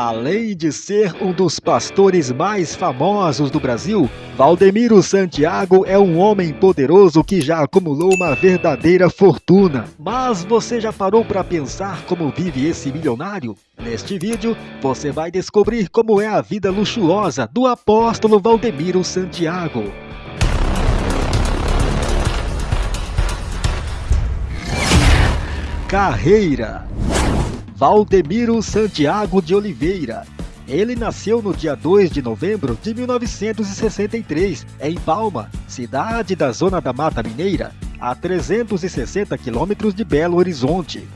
Além de ser um dos pastores mais famosos do Brasil, Valdemiro Santiago é um homem poderoso que já acumulou uma verdadeira fortuna. Mas você já parou para pensar como vive esse milionário? Neste vídeo, você vai descobrir como é a vida luxuosa do apóstolo Valdemiro Santiago. Carreira Valdemiro Santiago de Oliveira. Ele nasceu no dia 2 de novembro de 1963, em Palma, cidade da zona da Mata Mineira, a 360 quilômetros de Belo Horizonte.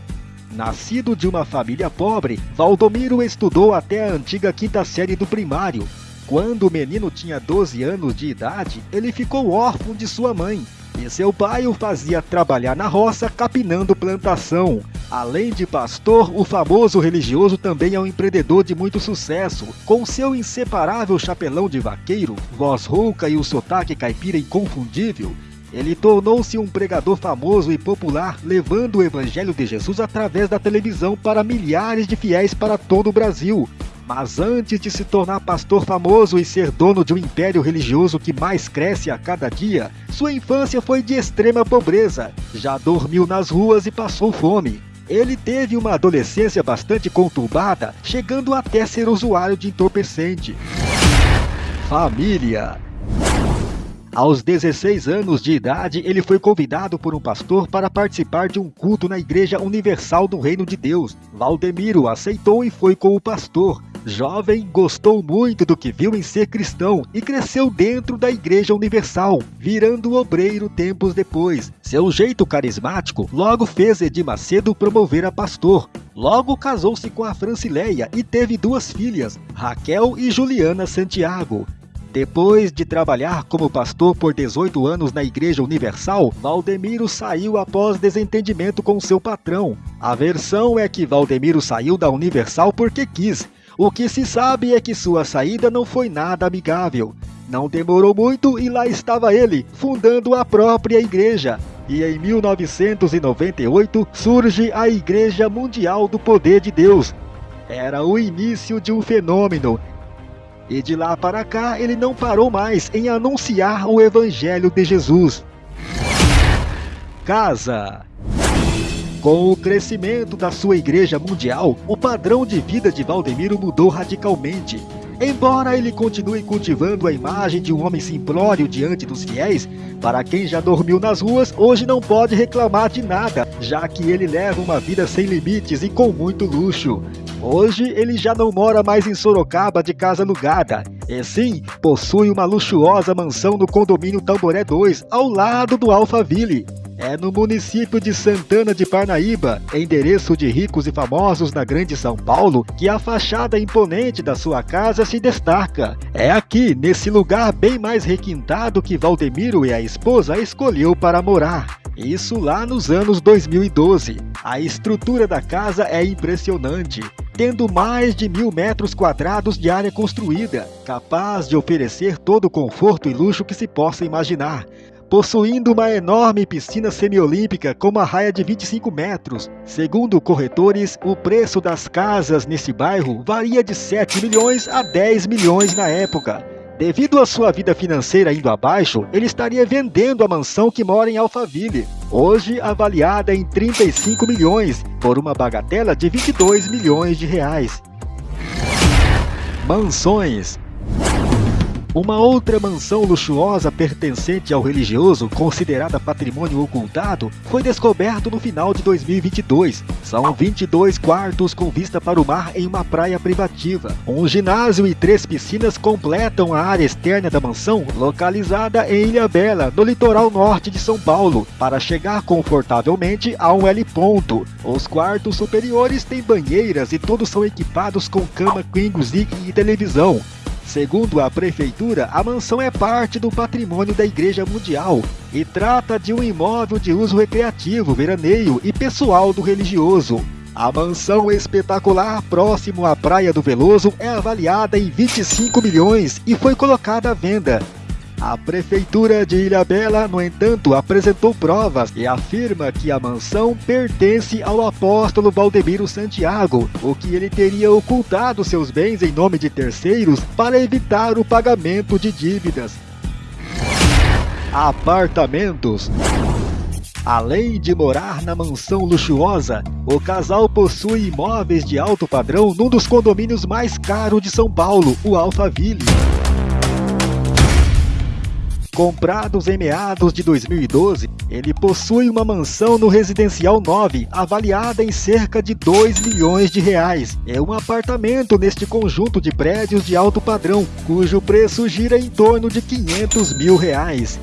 Nascido de uma família pobre, Valdomiro estudou até a antiga quinta série do primário. Quando o menino tinha 12 anos de idade, ele ficou órfão de sua mãe, e seu pai o fazia trabalhar na roça capinando plantação. Além de pastor, o famoso religioso também é um empreendedor de muito sucesso. Com seu inseparável chapelão de vaqueiro, voz rouca e o sotaque caipira inconfundível, ele tornou-se um pregador famoso e popular, levando o evangelho de Jesus através da televisão para milhares de fiéis para todo o Brasil. Mas antes de se tornar pastor famoso e ser dono de um império religioso que mais cresce a cada dia, sua infância foi de extrema pobreza. Já dormiu nas ruas e passou fome. Ele teve uma adolescência bastante conturbada, chegando até ser usuário de entorpecente. Família aos 16 anos de idade, ele foi convidado por um pastor para participar de um culto na Igreja Universal do Reino de Deus. Valdemiro aceitou e foi com o pastor. Jovem, gostou muito do que viu em ser cristão e cresceu dentro da Igreja Universal, virando obreiro tempos depois. Seu jeito carismático logo fez Edir Macedo promover a pastor. Logo casou-se com a Francileia e teve duas filhas, Raquel e Juliana Santiago. Depois de trabalhar como pastor por 18 anos na Igreja Universal, Valdemiro saiu após desentendimento com seu patrão. A versão é que Valdemiro saiu da Universal porque quis. O que se sabe é que sua saída não foi nada amigável. Não demorou muito e lá estava ele, fundando a própria igreja. E em 1998 surge a Igreja Mundial do Poder de Deus. Era o início de um fenômeno e de lá para cá, ele não parou mais em anunciar o Evangelho de Jesus. Casa com o crescimento da sua igreja mundial, o padrão de vida de Valdemiro mudou radicalmente. Embora ele continue cultivando a imagem de um homem simplório diante dos fiéis, para quem já dormiu nas ruas, hoje não pode reclamar de nada, já que ele leva uma vida sem limites e com muito luxo. Hoje ele já não mora mais em Sorocaba de casa alugada, e sim possui uma luxuosa mansão no condomínio Tamboré 2, ao lado do Alphaville. É no município de Santana de Parnaíba, endereço de ricos e famosos na Grande São Paulo, que a fachada imponente da sua casa se destaca. É aqui, nesse lugar bem mais requintado que Valdemiro e a esposa escolheu para morar. Isso lá nos anos 2012. A estrutura da casa é impressionante tendo mais de mil metros quadrados de área construída, capaz de oferecer todo o conforto e luxo que se possa imaginar, possuindo uma enorme piscina semiolímpica com uma raia de 25 metros. Segundo corretores, o preço das casas nesse bairro varia de 7 milhões a 10 milhões na época. Devido à sua vida financeira indo abaixo, ele estaria vendendo a mansão que mora em Alphaville, hoje avaliada em 35 milhões, por uma bagatela de 22 milhões de reais. Mansões uma outra mansão luxuosa pertencente ao religioso, considerada patrimônio ocultado, foi descoberto no final de 2022. São 22 quartos com vista para o mar em uma praia privativa. Um ginásio e três piscinas completam a área externa da mansão, localizada em Ilha Bela, no litoral norte de São Paulo, para chegar confortavelmente a um L ponto. Os quartos superiores têm banheiras e todos são equipados com cama queen e televisão. Segundo a prefeitura, a mansão é parte do patrimônio da Igreja Mundial e trata de um imóvel de uso recreativo, veraneio e pessoal do religioso. A mansão espetacular próximo à Praia do Veloso é avaliada em 25 milhões e foi colocada à venda. A prefeitura de Ilhabela, no entanto, apresentou provas e afirma que a mansão pertence ao apóstolo Valdemiro Santiago, o que ele teria ocultado seus bens em nome de terceiros para evitar o pagamento de dívidas. Apartamentos Além de morar na mansão luxuosa, o casal possui imóveis de alto padrão num dos condomínios mais caros de São Paulo, o Alphaville. Comprados em meados de 2012, ele possui uma mansão no Residencial 9, avaliada em cerca de 2 milhões de reais. É um apartamento neste conjunto de prédios de alto padrão, cujo preço gira em torno de 500 mil reais.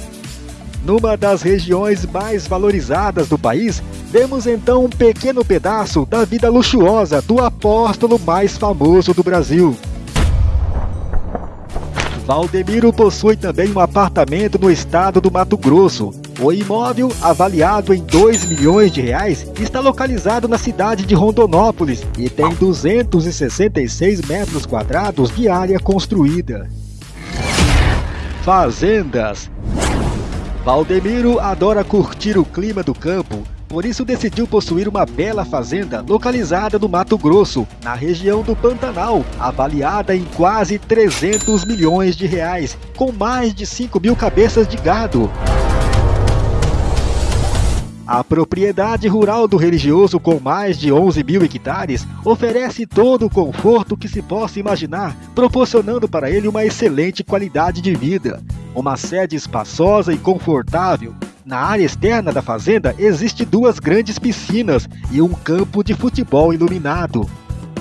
Numa das regiões mais valorizadas do país, vemos então um pequeno pedaço da vida luxuosa do apóstolo mais famoso do Brasil. Valdemiro possui também um apartamento no estado do Mato Grosso. O imóvel, avaliado em 2 milhões de reais, está localizado na cidade de Rondonópolis e tem 266 metros quadrados de área construída. Fazendas Valdemiro adora curtir o clima do campo, por isso decidiu possuir uma bela fazenda localizada no Mato Grosso, na região do Pantanal, avaliada em quase 300 milhões de reais, com mais de 5 mil cabeças de gado. A propriedade rural do religioso, com mais de 11 mil hectares, oferece todo o conforto que se possa imaginar, proporcionando para ele uma excelente qualidade de vida. Uma sede espaçosa e confortável. Na área externa da fazenda existe duas grandes piscinas e um campo de futebol iluminado.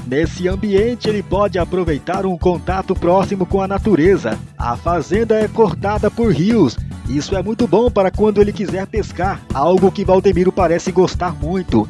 Nesse ambiente, ele pode aproveitar um contato próximo com a natureza. A fazenda é cortada por rios isso é muito bom para quando ele quiser pescar, algo que Valdemiro parece gostar muito.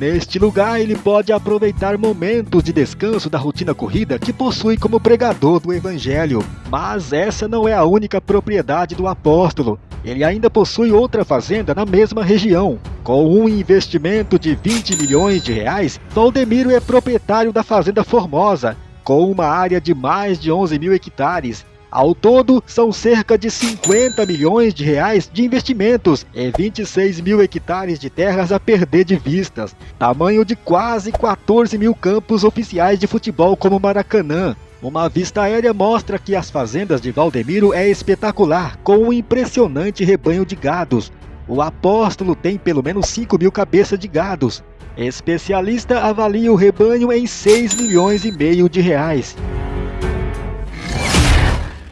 Neste lugar, ele pode aproveitar momentos de descanso da rotina corrida que possui como pregador do Evangelho. Mas essa não é a única propriedade do apóstolo. Ele ainda possui outra fazenda na mesma região. Com um investimento de 20 milhões de reais, Valdemiro é proprietário da Fazenda Formosa, com uma área de mais de 11 mil hectares ao todo, são cerca de 50 milhões de reais de investimentos e 26 mil hectares de terras a perder de vistas, tamanho de quase 14 mil campos oficiais de futebol como Maracanã. Uma vista aérea mostra que as fazendas de Valdemiro é espetacular, com um impressionante rebanho de gados. O apóstolo tem pelo menos 5 mil cabeças de gados. Especialista avalia o rebanho em 6 milhões e meio de reais.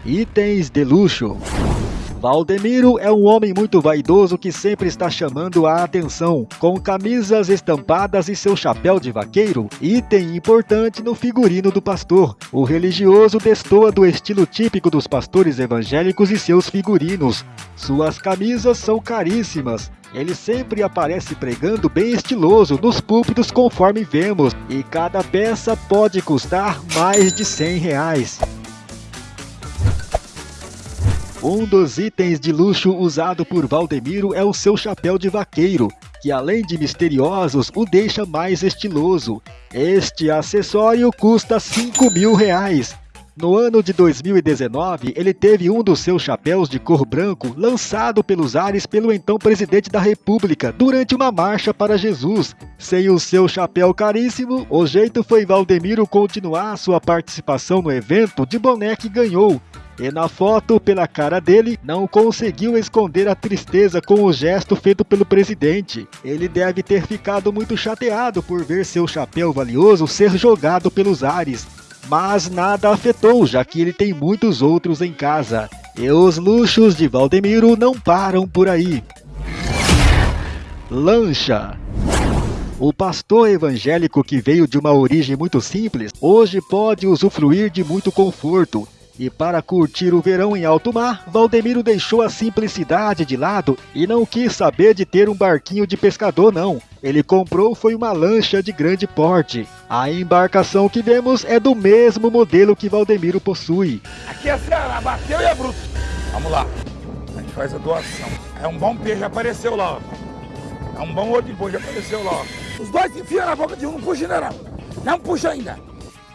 Itens de luxo. Valdemiro é um homem muito vaidoso que sempre está chamando a atenção, com camisas estampadas e seu chapéu de vaqueiro, item importante no figurino do pastor. O religioso destoa do estilo típico dos pastores evangélicos e seus figurinos. Suas camisas são caríssimas, ele sempre aparece pregando bem estiloso nos púlpitos conforme vemos, e cada peça pode custar mais de 100 reais. Um dos itens de luxo usado por Valdemiro é o seu chapéu de vaqueiro, que além de misteriosos, o deixa mais estiloso. Este acessório custa 5 mil reais. No ano de 2019, ele teve um dos seus chapéus de cor branco lançado pelos ares pelo então presidente da República durante uma marcha para Jesus. Sem o seu chapéu caríssimo, o jeito foi Valdemiro continuar sua participação no evento de boné que ganhou, e na foto, pela cara dele, não conseguiu esconder a tristeza com o gesto feito pelo presidente. Ele deve ter ficado muito chateado por ver seu chapéu valioso ser jogado pelos ares. Mas nada afetou, já que ele tem muitos outros em casa. E os luxos de Valdemiro não param por aí. Lancha o pastor evangélico que veio de uma origem muito simples, hoje pode usufruir de muito conforto. E para curtir o verão em alto mar, Valdemiro deixou a simplicidade de lado e não quis saber de ter um barquinho de pescador não. Ele comprou foi uma lancha de grande porte. A embarcação que vemos é do mesmo modelo que Valdemiro possui. Aqui é a Ceará, bateu e é bruto. Vamos lá. A gente faz a doação. É um bom peixe, apareceu lá, ó. É um bom boi, já apareceu lá, ó. Os dois enfiam na boca de um, não puxa, general. Não puxa ainda.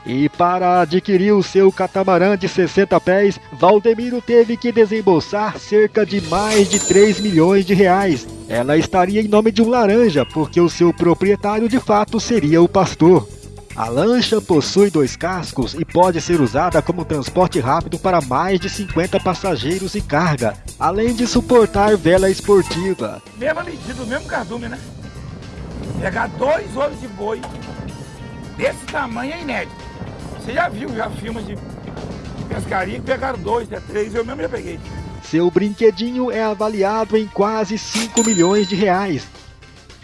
E para adquirir o seu catamarã de 60 pés, Valdemiro teve que desembolsar cerca de mais de 3 milhões de reais. Ela estaria em nome de um laranja, porque o seu proprietário de fato seria o pastor. A lancha possui dois cascos e pode ser usada como transporte rápido para mais de 50 passageiros e carga, além de suportar vela esportiva. Mesma medida, o mesmo cardume, né? Pegar dois olhos de boi desse tamanho é inédito. Você já viu já filmes de, de pescaria que pegaram dois, até três, eu mesmo já peguei. Seu brinquedinho é avaliado em quase 5 milhões de reais.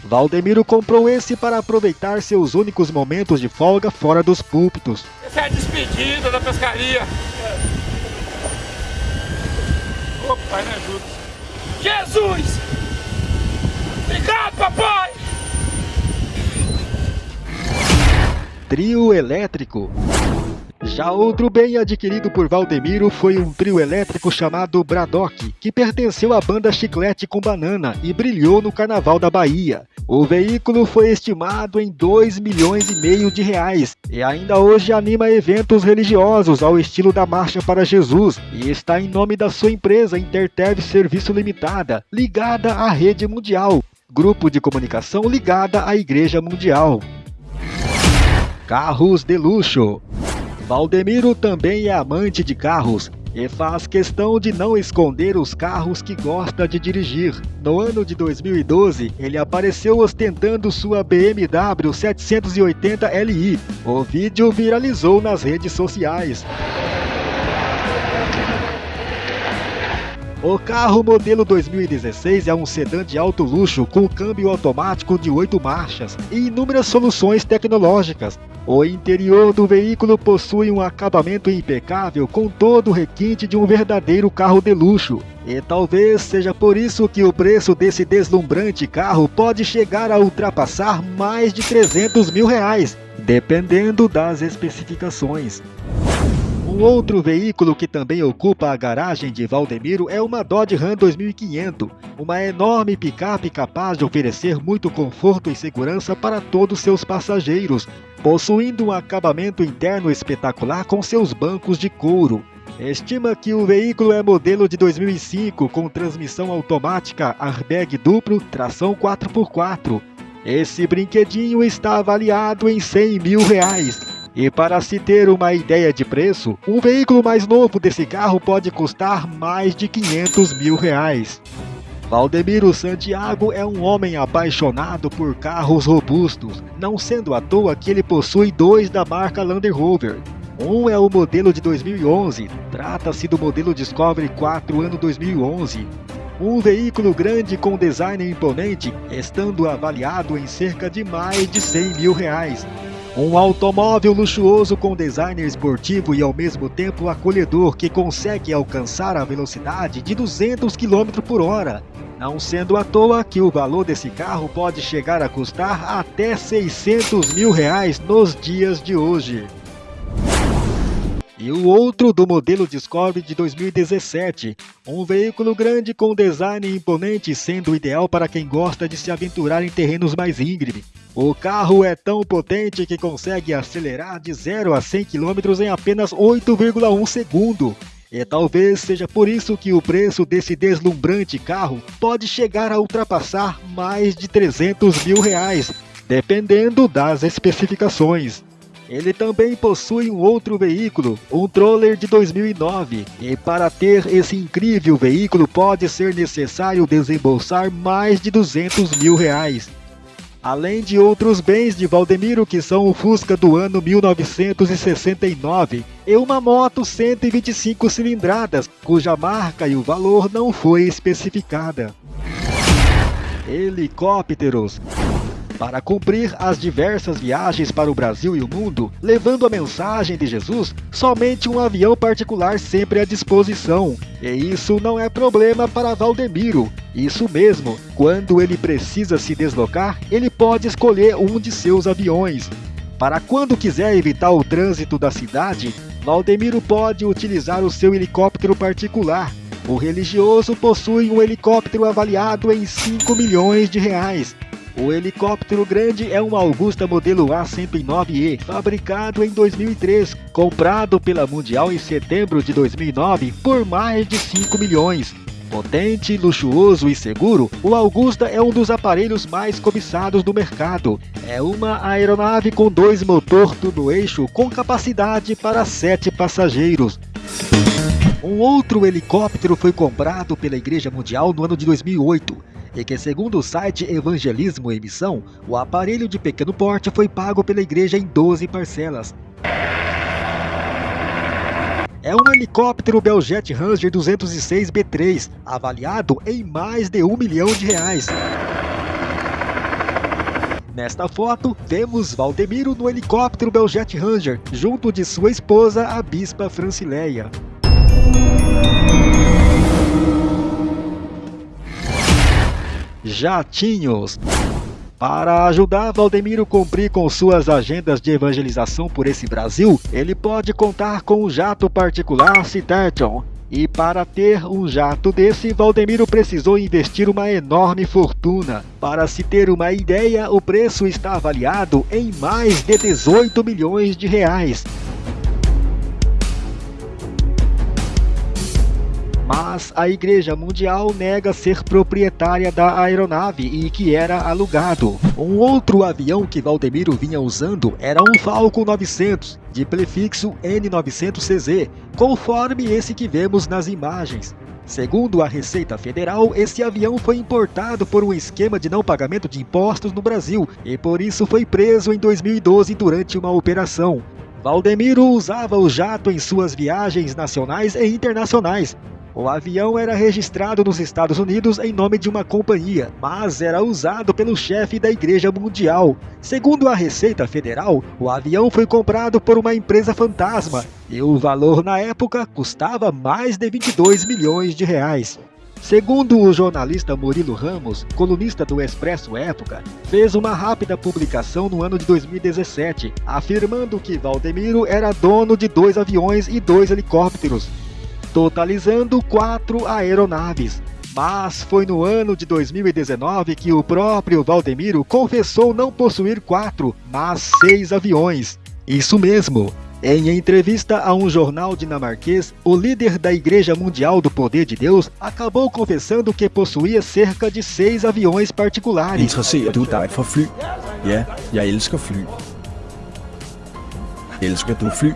Valdemiro comprou esse para aproveitar seus únicos momentos de folga fora dos púlpitos. Essa é a despedida da pescaria. Ô, pai, me ajuda. Jesus! Obrigado, papai! Trio elétrico. Já outro bem adquirido por Valdemiro foi um trio elétrico chamado Braddock, que pertenceu à banda Chiclete com Banana e brilhou no Carnaval da Bahia. O veículo foi estimado em 2 milhões e meio de reais e ainda hoje anima eventos religiosos ao estilo da Marcha para Jesus e está em nome da sua empresa Intertev Serviço Limitada, ligada à rede mundial, grupo de comunicação ligada à Igreja Mundial. Carros de luxo. Valdemiro também é amante de carros e faz questão de não esconder os carros que gosta de dirigir. No ano de 2012, ele apareceu ostentando sua BMW 780 Li. O vídeo viralizou nas redes sociais. O carro modelo 2016 é um sedã de alto luxo com câmbio automático de 8 marchas e inúmeras soluções tecnológicas. O interior do veículo possui um acabamento impecável com todo o requinte de um verdadeiro carro de luxo. E talvez seja por isso que o preço desse deslumbrante carro pode chegar a ultrapassar mais de 300 mil reais, dependendo das especificações. Um outro veículo que também ocupa a garagem de Valdemiro é uma Dodge Ram 2500, uma enorme picape capaz de oferecer muito conforto e segurança para todos seus passageiros, possuindo um acabamento interno espetacular com seus bancos de couro. Estima que o veículo é modelo de 2005 com transmissão automática airbag duplo, tração 4x4. Esse brinquedinho está avaliado em 100 mil reais. E para se ter uma ideia de preço, um veículo mais novo desse carro pode custar mais de 500 mil reais. Valdemiro Santiago é um homem apaixonado por carros robustos, não sendo à toa que ele possui dois da marca Land Rover. Um é o modelo de 2011, trata-se do modelo Discovery 4 ano 2011. Um veículo grande com design imponente, estando avaliado em cerca de mais de 100 mil reais. Um automóvel luxuoso com design esportivo e ao mesmo tempo acolhedor que consegue alcançar a velocidade de 200 km por hora. Não sendo à toa que o valor desse carro pode chegar a custar até 600 mil reais nos dias de hoje. E o outro do modelo Discovery de 2017, um veículo grande com design imponente sendo ideal para quem gosta de se aventurar em terrenos mais íngremes. O carro é tão potente que consegue acelerar de 0 a 100 km em apenas 8,1 segundo. E talvez seja por isso que o preço desse deslumbrante carro pode chegar a ultrapassar mais de 300 mil reais, dependendo das especificações. Ele também possui um outro veículo, um Troller de 2009, e para ter esse incrível veículo pode ser necessário desembolsar mais de 200 mil reais. Além de outros bens de Valdemiro que são o Fusca do ano 1969 e uma moto 125 cilindradas, cuja marca e o valor não foi especificada. Helicópteros para cumprir as diversas viagens para o Brasil e o mundo, levando a mensagem de Jesus, somente um avião particular sempre à disposição. E isso não é problema para Valdemiro. Isso mesmo, quando ele precisa se deslocar, ele pode escolher um de seus aviões. Para quando quiser evitar o trânsito da cidade, Valdemiro pode utilizar o seu helicóptero particular. O religioso possui um helicóptero avaliado em 5 milhões de reais O helicóptero grande é um Augusta modelo A109E, fabricado em 2003, comprado pela Mundial em setembro de 2009 por mais de 5 milhões. Potente, luxuoso e seguro, o Augusta é um dos aparelhos mais cobiçados do mercado. É uma aeronave com dois motores no eixo com capacidade para sete passageiros. Um outro helicóptero foi comprado pela Igreja Mundial no ano de 2008 e que, segundo o site Evangelismo em Missão, o aparelho de pequeno porte foi pago pela igreja em 12 parcelas. É um helicóptero Beljet Ranger 206B3, avaliado em mais de um milhão de reais. Nesta foto, vemos Valdemiro no helicóptero Beljet Ranger, junto de sua esposa, a Bispa Francileia. Jatinhos. Para ajudar Valdemiro cumprir com suas agendas de evangelização por esse Brasil, ele pode contar com um jato particular Citation. E para ter um jato desse, Valdemiro precisou investir uma enorme fortuna. Para se ter uma ideia, o preço está avaliado em mais de 18 milhões de reais. Mas a Igreja Mundial nega ser proprietária da aeronave e que era alugado. Um outro avião que Valdemiro vinha usando era um Falcon 900, de prefixo N900CZ, conforme esse que vemos nas imagens. Segundo a Receita Federal, esse avião foi importado por um esquema de não pagamento de impostos no Brasil e por isso foi preso em 2012 durante uma operação. Valdemiro usava o jato em suas viagens nacionais e internacionais, o avião era registrado nos Estados Unidos em nome de uma companhia, mas era usado pelo chefe da Igreja Mundial. Segundo a Receita Federal, o avião foi comprado por uma empresa fantasma e o valor na época custava mais de 22 milhões de reais. Segundo o jornalista Murilo Ramos, colunista do Expresso Época, fez uma rápida publicação no ano de 2017, afirmando que Valdemiro era dono de dois aviões e dois helicópteros, totalizando quatro aeronaves. Mas foi no ano de 2019 que o próprio Valdemiro confessou não possuir quatro, mas seis aviões. Isso mesmo. Em entrevista a um jornal dinamarquês, o líder da Igreja Mundial do Poder de Deus acabou confessando que possuía cerca de seis aviões particulares. Interesserer du dig for fly? Ja, jeg elsker fly. Elsker du fly?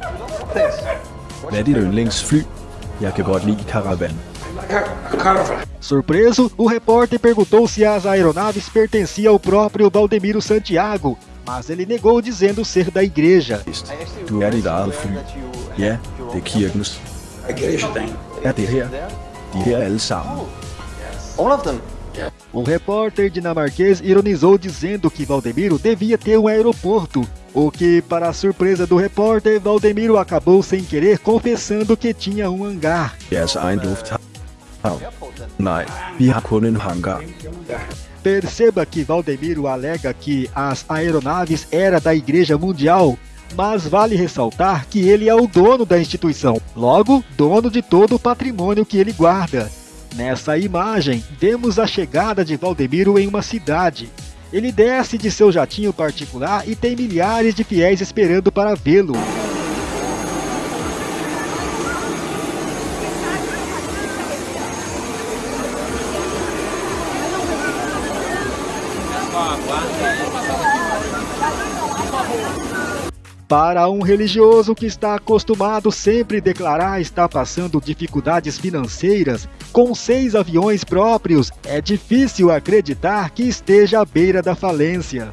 Hvad er dit yndlingsfly? Jeg kan godt lide Caravan. Surpreso, o repórter perguntou se as aeronaves pertenciam ao próprio Valdemiro Santiago, mas ele negou dizendo ser da igreja. Du er dit eget fly. Ja, det er kirkens. Er det her? De her alle sammen. All of them. O repórter dinamarquês ironizou dizendo que Valdemiro devia ter um aeroporto, o que, para a surpresa do repórter, Valdemiro acabou sem querer confessando que tinha um hangar. En hangar. Perceba que Valdemiro alega que as aeronaves era da Igreja Mundial, mas vale ressaltar que ele é o dono da instituição, logo, dono de todo o patrimônio que ele guarda. Nessa imagem, vemos a chegada de Valdemiro em uma cidade. Ele desce de seu jatinho particular e tem milhares de fiéis esperando para vê-lo. Para um religioso que está acostumado sempre declarar estar passando dificuldades financeiras, com seis aviões próprios, é difícil acreditar que esteja à beira da falência.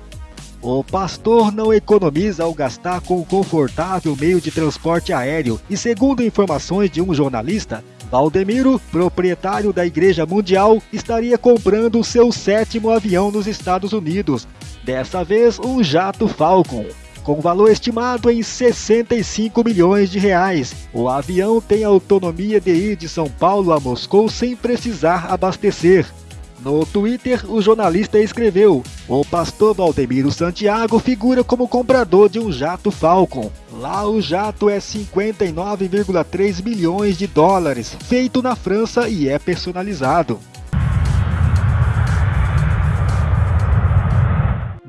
O pastor não economiza ao gastar com o confortável meio de transporte aéreo e, segundo informações de um jornalista, Valdemiro, proprietário da Igreja Mundial, estaria comprando seu sétimo avião nos Estados Unidos, dessa vez um jato Falcon com valor estimado em 65 milhões de reais. O avião tem autonomia de ir de São Paulo a Moscou sem precisar abastecer. No Twitter, o jornalista escreveu: O pastor Valdemiro Santiago figura como comprador de um jato Falcon. Lá o jato é 59,3 milhões de dólares, feito na França e é personalizado.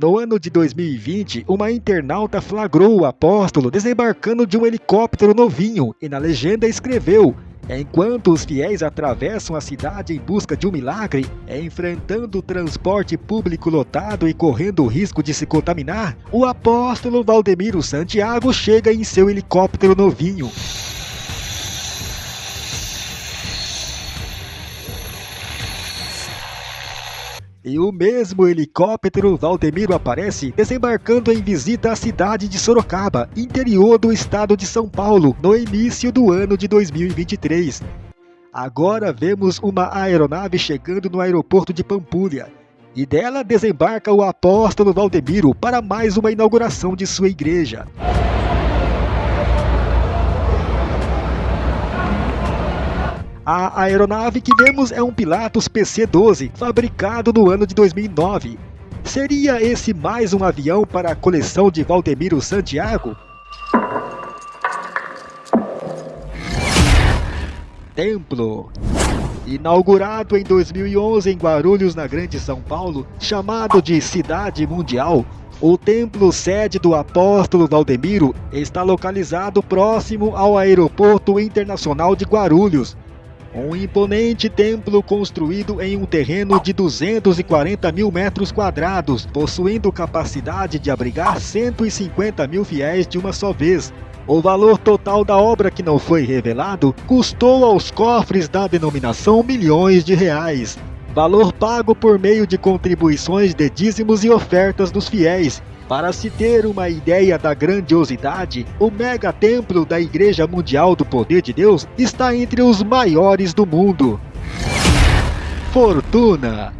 No ano de 2020, uma internauta flagrou o apóstolo desembarcando de um helicóptero novinho e na legenda escreveu: Enquanto os fiéis atravessam a cidade em busca de um milagre, enfrentando o transporte público lotado e correndo o risco de se contaminar, o apóstolo Valdemiro Santiago chega em seu helicóptero novinho. E o mesmo helicóptero Valdemiro aparece desembarcando em visita à cidade de Sorocaba, interior do estado de São Paulo, no início do ano de 2023. Agora vemos uma aeronave chegando no aeroporto de Pampulha. E dela desembarca o apóstolo Valdemiro para mais uma inauguração de sua igreja. A aeronave que vemos é um Pilatus PC-12, fabricado no ano de 2009. Seria esse mais um avião para a coleção de Valdemiro Santiago? Templo Inaugurado em 2011 em Guarulhos, na Grande São Paulo, chamado de Cidade Mundial, o templo sede do apóstolo Valdemiro está localizado próximo ao Aeroporto Internacional de Guarulhos, um imponente templo construído em um terreno de 240 mil metros quadrados, possuindo capacidade de abrigar 150 mil fiéis de uma só vez. O valor total da obra que não foi revelado custou aos cofres da denominação milhões de reais. Valor pago por meio de contribuições de dízimos e ofertas dos fiéis, para se ter uma ideia da grandiosidade, o mega templo da Igreja Mundial do Poder de Deus está entre os maiores do mundo. Fortuna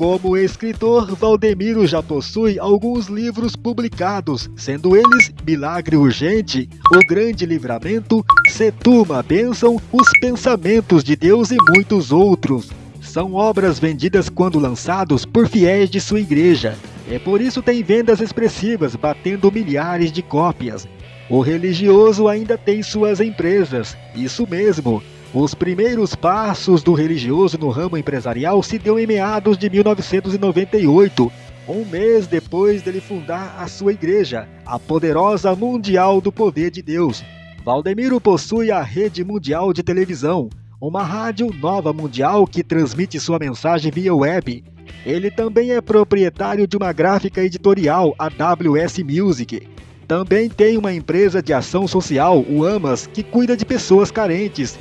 como escritor, Valdemiro já possui alguns livros publicados, sendo eles Milagre Urgente, O Grande Livramento, Setuma Bênção, Os Pensamentos de Deus e muitos outros. São obras vendidas quando lançados por fiéis de sua igreja, é por isso tem vendas expressivas, batendo milhares de cópias. O religioso ainda tem suas empresas, isso mesmo. Os primeiros passos do religioso no ramo empresarial se deu em meados de 1998, um mês depois dele fundar a sua igreja, a poderosa Mundial do Poder de Deus. Valdemiro possui a Rede Mundial de Televisão, uma rádio nova mundial que transmite sua mensagem via web ele também é proprietário de uma gráfica editorial, a WS Music. Também tem uma empresa de ação social, o AMAS, que cuida de pessoas carentes.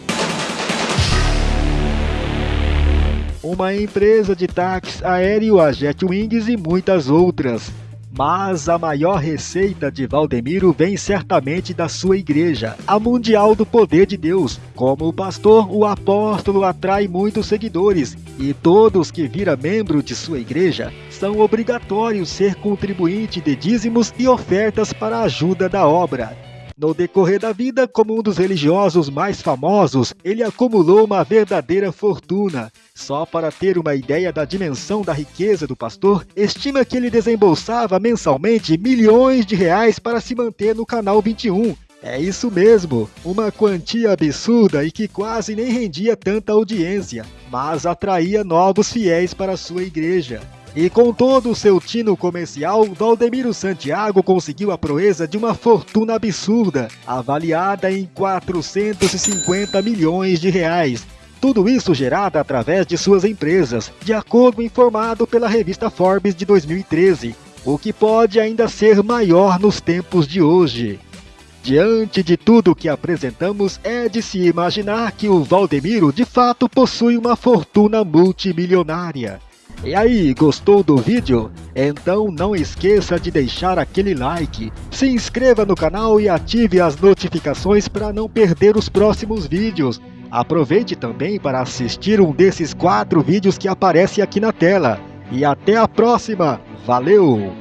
Uma empresa de táxi aéreo, a Jetwings e muitas outras. Mas a maior receita de Valdemiro vem certamente da sua igreja, a Mundial do Poder de Deus. Como pastor, o apóstolo atrai muitos seguidores e todos que viram membro de sua igreja são obrigatórios ser contribuinte de dízimos e ofertas para a ajuda da obra. No decorrer da vida, como um dos religiosos mais famosos, ele acumulou uma verdadeira fortuna. Só para ter uma ideia da dimensão da riqueza do pastor, estima que ele desembolsava mensalmente milhões de reais para se manter no canal 21. É isso mesmo, uma quantia absurda e que quase nem rendia tanta audiência, mas atraía novos fiéis para sua igreja. E com todo o seu tino comercial, Valdemiro Santiago conseguiu a proeza de uma fortuna absurda, avaliada em 450 milhões de reais. Tudo isso gerado através de suas empresas, de acordo informado pela revista Forbes de 2013, o que pode ainda ser maior nos tempos de hoje. Diante de tudo que apresentamos, é de se imaginar que o Valdemiro de fato possui uma fortuna multimilionária. E aí, gostou do vídeo? Então não esqueça de deixar aquele like, se inscreva no canal e ative as notificações para não perder os próximos vídeos. Aproveite também para assistir um desses quatro vídeos que aparece aqui na tela. E até a próxima! Valeu!